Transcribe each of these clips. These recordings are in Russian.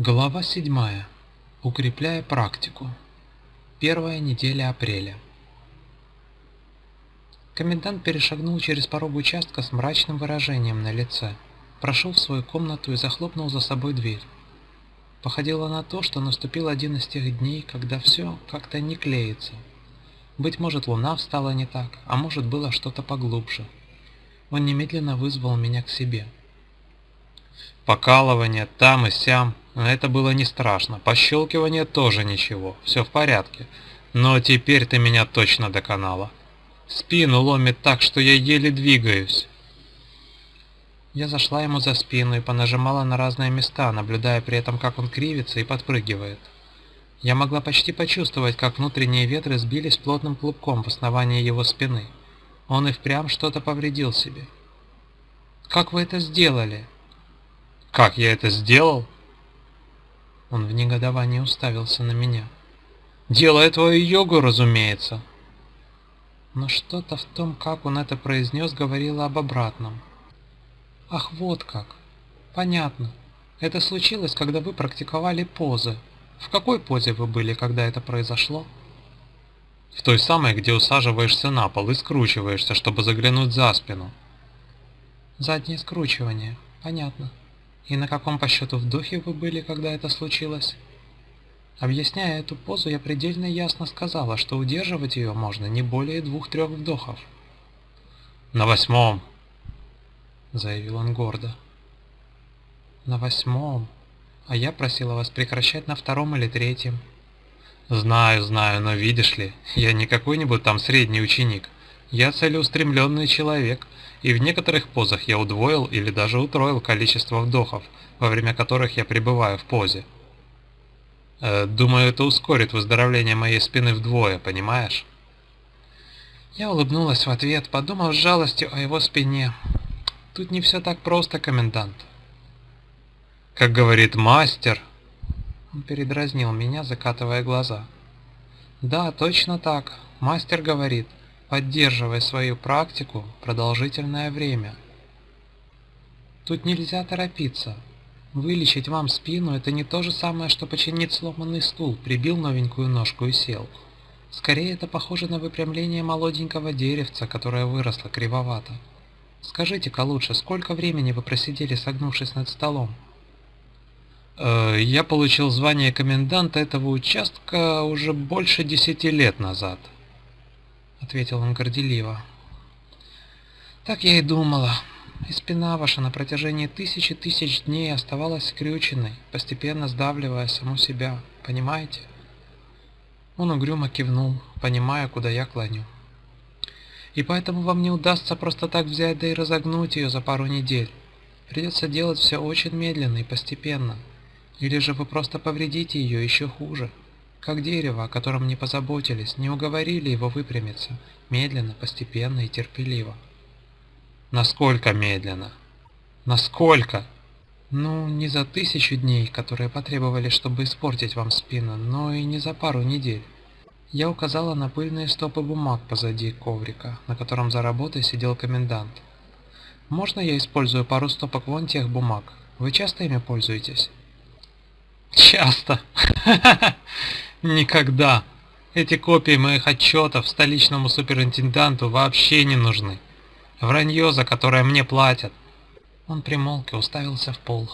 Глава 7. Укрепляя практику. Первая неделя апреля. Комендант перешагнул через порог участка с мрачным выражением на лице, прошел в свою комнату и захлопнул за собой дверь. Походило на то, что наступил один из тех дней, когда все как-то не клеится. Быть может, луна встала не так, а может, было что-то поглубже. Он немедленно вызвал меня к себе. Покалывание там и сям, это было не страшно. Пощелкивание тоже ничего, все в порядке. Но теперь ты меня точно доконала. Спину ломит так, что я еле двигаюсь. Я зашла ему за спину и понажимала на разные места, наблюдая при этом, как он кривится и подпрыгивает. Я могла почти почувствовать, как внутренние ветры сбились плотным клубком в основании его спины. Он и впрямь что-то повредил себе. «Как вы это сделали?» «Как я это сделал?» Он в негодовании уставился на меня. «Делая твою йогу, разумеется!» Но что-то в том, как он это произнес, говорило об обратном. «Ах, вот как! Понятно. Это случилось, когда вы практиковали позы. В какой позе вы были, когда это произошло?» «В той самой, где усаживаешься на пол и скручиваешься, чтобы заглянуть за спину». «Заднее скручивание. Понятно. И на каком по счету вдохе вы были, когда это случилось? Объясняя эту позу, я предельно ясно сказала, что удерживать ее можно не более двух-трех вдохов. «На восьмом!» — заявил он гордо. «На восьмом? А я просила вас прекращать на втором или третьем». «Знаю, знаю, но видишь ли, я не какой-нибудь там средний ученик. Я целеустремленный человек, и в некоторых позах я удвоил или даже утроил количество вдохов, во время которых я пребываю в позе. Э, думаю, это ускорит выздоровление моей спины вдвое, понимаешь? Я улыбнулась в ответ, подумав с жалостью о его спине. Тут не все так просто, комендант. Как говорит мастер... Он передразнил меня, закатывая глаза. Да, точно так. Мастер говорит, поддерживая свою практику продолжительное время. Тут нельзя торопиться. Вылечить вам спину – это не то же самое, что починить сломанный стул, прибил новенькую ножку и сел. Скорее, это похоже на выпрямление молоденького деревца, которое выросло кривовато. Скажите-ка лучше, сколько времени вы просидели, согнувшись над столом? Э, я получил звание коменданта этого участка уже больше десяти лет назад. — ответил он горделиво. «Так я и думала. И спина ваша на протяжении тысячи тысяч дней оставалась скрюченной, постепенно сдавливая саму себя. Понимаете?» Он угрюмо кивнул, понимая, куда я клоню. «И поэтому вам не удастся просто так взять да и разогнуть ее за пару недель. Придется делать все очень медленно и постепенно. Или же вы просто повредите ее еще хуже» как дерево, о котором не позаботились, не уговорили его выпрямиться, медленно, постепенно и терпеливо. Насколько медленно? Насколько? Ну, не за тысячу дней, которые потребовали, чтобы испортить вам спину, но и не за пару недель. Я указала на пыльные стопы бумаг позади коврика, на котором за работой сидел комендант. Можно я использую пару стопок вон тех бумаг? Вы часто ими пользуетесь? Часто. Никогда. Эти копии моих отчетов столичному суперинтенданту вообще не нужны. Вранье, за которое мне платят. Он примолк и уставился в пол.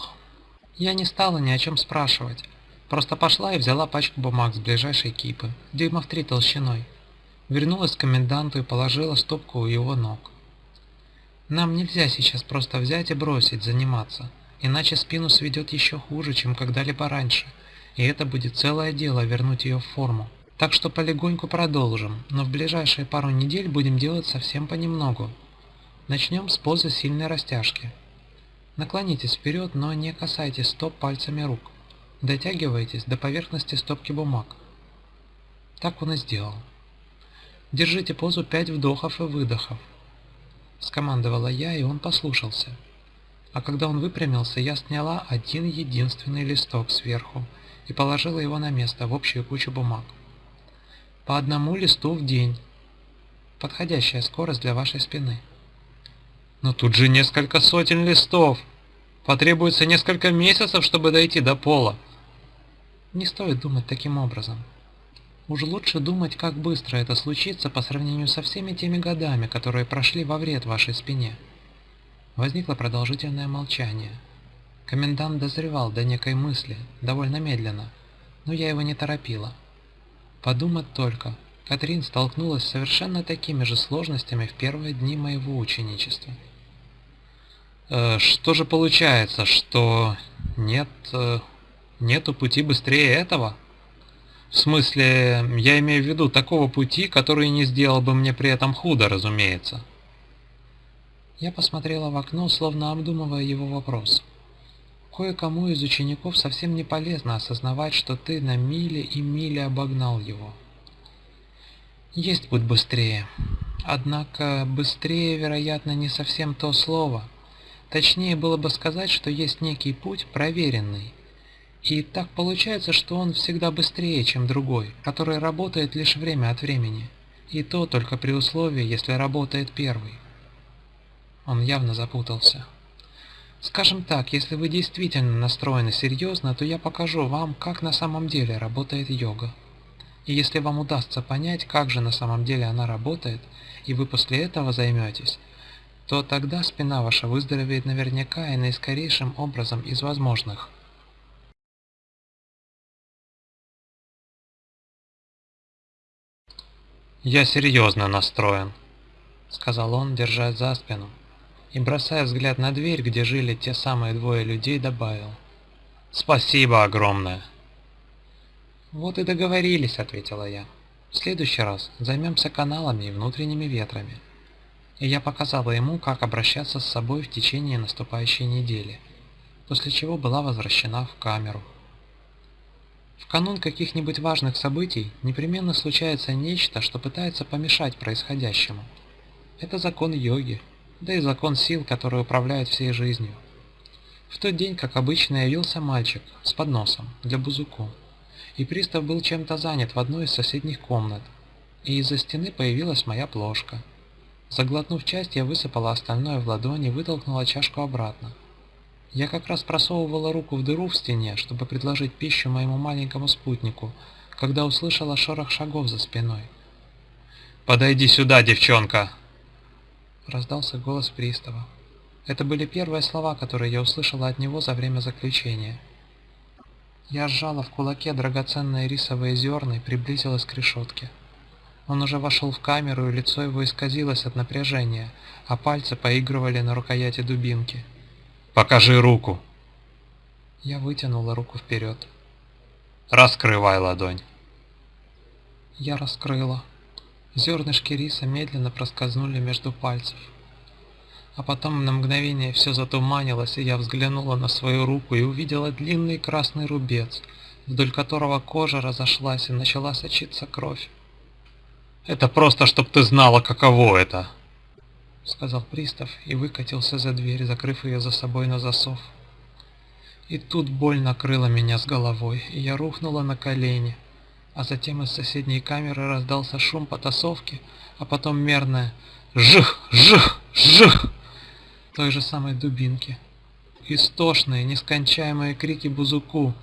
Я не стала ни о чем спрашивать. Просто пошла и взяла пачку бумаг с ближайшей кипы, дюймов три толщиной. Вернулась к коменданту и положила стопку у его ног. Нам нельзя сейчас просто взять и бросить заниматься, иначе спину сведет еще хуже, чем когда-либо раньше – и это будет целое дело вернуть ее в форму. Так что полегоньку продолжим, но в ближайшие пару недель будем делать совсем понемногу. Начнем с позы сильной растяжки. Наклонитесь вперед, но не касайтесь стоп пальцами рук. Дотягивайтесь до поверхности стопки бумаг. Так он и сделал. Держите позу 5 вдохов и выдохов. Скомандовала я, и он послушался. А когда он выпрямился, я сняла один единственный листок сверху и положила его на место в общую кучу бумаг. По одному листу в день. Подходящая скорость для вашей спины. Но тут же несколько сотен листов. Потребуется несколько месяцев, чтобы дойти до пола. Не стоит думать таким образом. Уж лучше думать, как быстро это случится по сравнению со всеми теми годами, которые прошли во вред вашей спине. Возникло продолжительное молчание. Комендант дозревал до некой мысли, довольно медленно, но я его не торопила. Подумать только, Катрин столкнулась с совершенно такими же сложностями в первые дни моего ученичества. Э, что же получается, что нет, э, нету пути быстрее этого? В смысле, я имею в виду такого пути, который не сделал бы мне при этом худо, разумеется. Я посмотрела в окно, словно обдумывая его вопрос. Кое-кому из учеников совсем не полезно осознавать, что ты на мили и мили обогнал его. Есть путь быстрее. Однако быстрее, вероятно, не совсем то слово – Точнее было бы сказать, что есть некий путь проверенный. И так получается, что он всегда быстрее, чем другой, который работает лишь время от времени. И то только при условии, если работает первый. Он явно запутался. Скажем так, если вы действительно настроены серьезно, то я покажу вам, как на самом деле работает йога. И если вам удастся понять, как же на самом деле она работает, и вы после этого займетесь, то тогда спина ваша выздоровеет наверняка и наискорейшим образом из возможных. «Я серьезно настроен», — сказал он, держась за спину, и, бросая взгляд на дверь, где жили те самые двое людей, добавил. «Спасибо огромное!» «Вот и договорились», — ответила я. «В следующий раз займемся каналами и внутренними ветрами и я показала ему, как обращаться с собой в течение наступающей недели, после чего была возвращена в камеру. В канун каких-нибудь важных событий непременно случается нечто, что пытается помешать происходящему. Это закон йоги, да и закон сил, который управляет всей жизнью. В тот день, как обычно, явился мальчик с подносом для Бузуку, и пристав был чем-то занят в одной из соседних комнат, и из-за стены появилась моя плошка – Заглотнув часть, я высыпала остальное в ладони и вытолкнула чашку обратно. Я как раз просовывала руку в дыру в стене, чтобы предложить пищу моему маленькому спутнику, когда услышала шорох шагов за спиной. «Подойди сюда, девчонка!» Раздался голос пристава. Это были первые слова, которые я услышала от него за время заключения. Я сжала в кулаке драгоценные рисовые зерна и приблизилась к решетке. Он уже вошел в камеру, и лицо его исказилось от напряжения, а пальцы поигрывали на рукояти дубинки. «Покажи руку!» Я вытянула руку вперед. «Раскрывай ладонь!» Я раскрыла. Зернышки риса медленно проскользнули между пальцев. А потом на мгновение все затуманилось, и я взглянула на свою руку и увидела длинный красный рубец, вдоль которого кожа разошлась и начала сочиться кровь. Это просто, чтоб ты знала, каково это!» Сказал пристав и выкатился за дверь, закрыв ее за собой на засов. И тут боль накрыла меня с головой, и я рухнула на колени. А затем из соседней камеры раздался шум потасовки, а потом мерное «Жих! Жих! Жих!» той же самой дубинки. Истошные, нескончаемые крики Бузуку,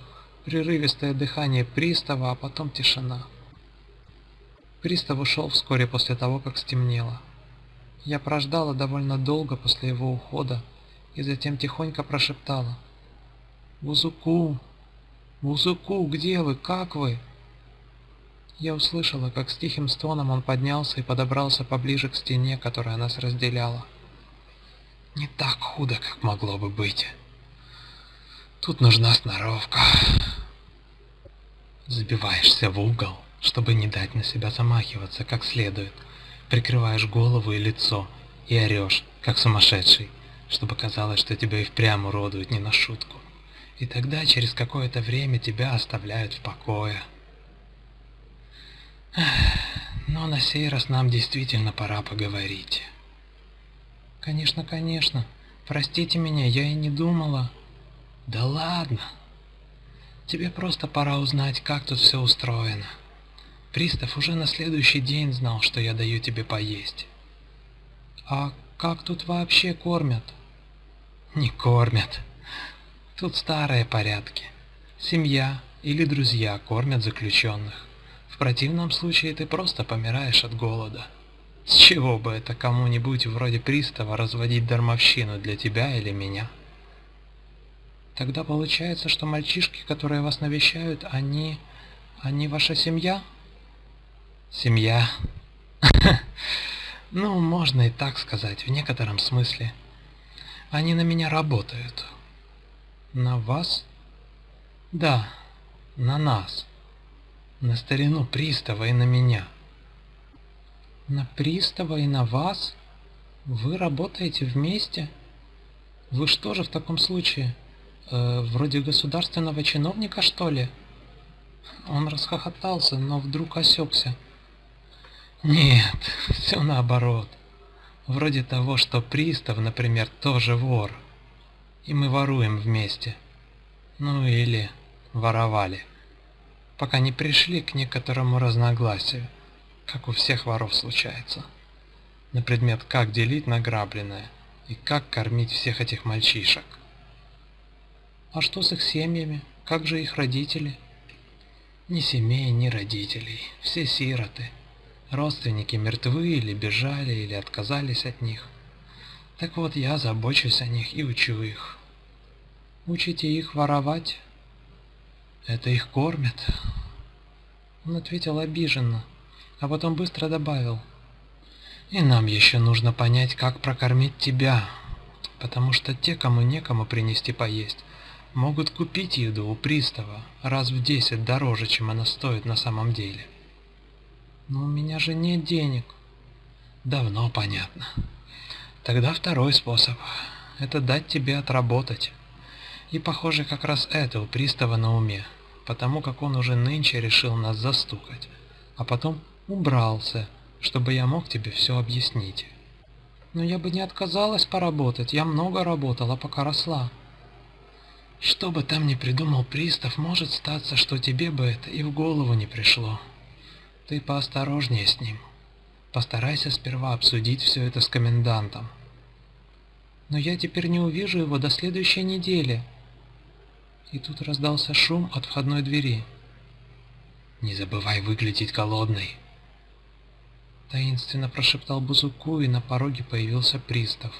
прерывистое дыхание пристава, а потом тишина. Пристав ушел вскоре после того, как стемнело. Я прождала довольно долго после его ухода и затем тихонько прошептала. «Вузуку! Вузуку, где вы? Как вы?» Я услышала, как с тихим стоном он поднялся и подобрался поближе к стене, которая нас разделяла. Не так худо, как могло бы быть. Тут нужна сноровка. Забиваешься в угол, чтобы не дать на себя замахиваться как следует. Прикрываешь голову и лицо и орешь, как сумасшедший, чтобы казалось, что тебя и впрямь уродуют не на шутку. И тогда через какое-то время тебя оставляют в покое. Но на сей раз нам действительно пора поговорить. Конечно, конечно. Простите меня, я и не думала. Да ладно. Тебе просто пора узнать, как тут все устроено. Пристав уже на следующий день знал, что я даю тебе поесть. А как тут вообще кормят? Не кормят. Тут старые порядки. Семья, или друзья кормят заключенных. В противном случае ты просто помираешь от голода. С чего бы это кому-нибудь вроде пристава разводить дармовщину для тебя или меня? Тогда получается, что мальчишки, которые вас навещают, они... они ваша семья? Семья. Ну, можно и так сказать, в некотором смысле. Они на меня работают. На вас? Да, на нас. На старину пристава и на меня. На пристава и на вас? Вы работаете вместе? Вы что же в таком случае? Э, вроде государственного чиновника, что ли? Он расхохотался, но вдруг осекся. Нет, все наоборот. Вроде того, что пристав, например, тоже вор. И мы воруем вместе. Ну или воровали. Пока не пришли к некоторому разногласию, как у всех воров случается. На предмет, как делить награбленное и как кормить всех этих мальчишек. А что с их семьями? Как же их родители? Ни семей, ни родителей. Все сироты. Родственники мертвы или бежали, или отказались от них. Так вот, я забочусь о них и учу их. Учите их воровать? Это их кормят? Он ответил обиженно, а потом быстро добавил. И нам еще нужно понять, как прокормить тебя, потому что те, кому некому принести поесть, могут купить еду у пристава раз в десять дороже, чем она стоит на самом деле. Но у меня же нет денег. Давно понятно. Тогда второй способ. Это дать тебе отработать. И похоже, как раз это у пристава на уме, потому как он уже нынче решил нас застукать, а потом убрался, чтобы я мог тебе все объяснить. Но я бы не отказалась поработать, я много работала, пока росла. Что бы там ни придумал пристав, может статься, что тебе бы это и в голову не пришло. Ты поосторожнее с ним. Постарайся сперва обсудить все это с комендантом. Но я теперь не увижу его до следующей недели. И тут раздался шум от входной двери. Не забывай выглядеть голодной. Таинственно прошептал Бузуку, и на пороге появился пристав.